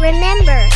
Remember,